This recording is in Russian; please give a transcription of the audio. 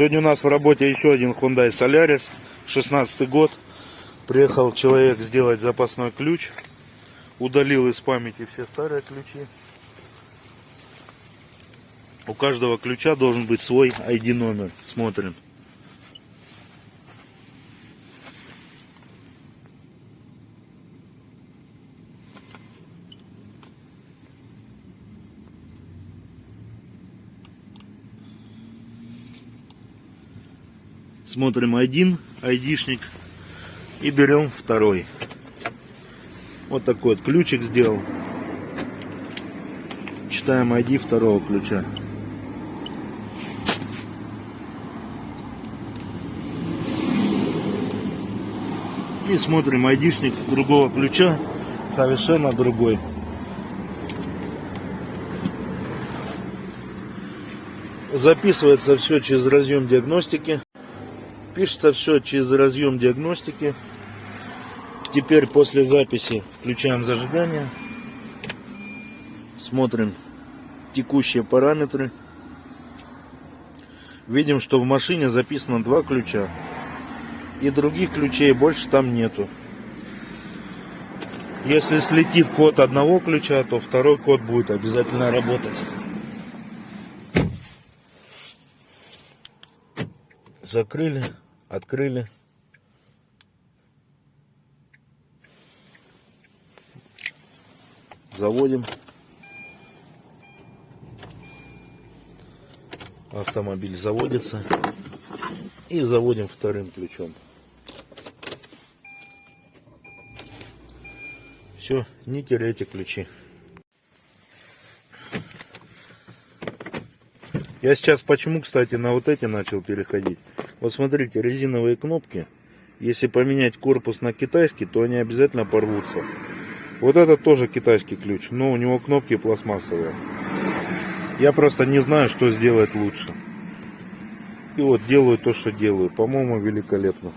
Сегодня у нас в работе еще один Hyundai Solaris, 16 год. Приехал человек сделать запасной ключ. Удалил из памяти все старые ключи. У каждого ключа должен быть свой ID номер. Смотрим. Смотрим один айдишник и берем второй. Вот такой вот ключик сделал. Читаем ID второго ключа. И смотрим айдишник другого ключа, совершенно другой. Записывается все через разъем диагностики. Пишется все через разъем диагностики. Теперь после записи включаем зажигание. Смотрим текущие параметры. Видим, что в машине записано два ключа. И других ключей больше там нету. Если слетит код одного ключа, то второй код будет обязательно работать. Закрыли, открыли. Заводим. Автомобиль заводится. И заводим вторым ключом. Все, не теряйте ключи. Я сейчас почему, кстати, на вот эти начал переходить. Вот смотрите, резиновые кнопки. Если поменять корпус на китайский, то они обязательно порвутся. Вот это тоже китайский ключ, но у него кнопки пластмассовые. Я просто не знаю, что сделать лучше. И вот делаю то, что делаю. По-моему, великолепно.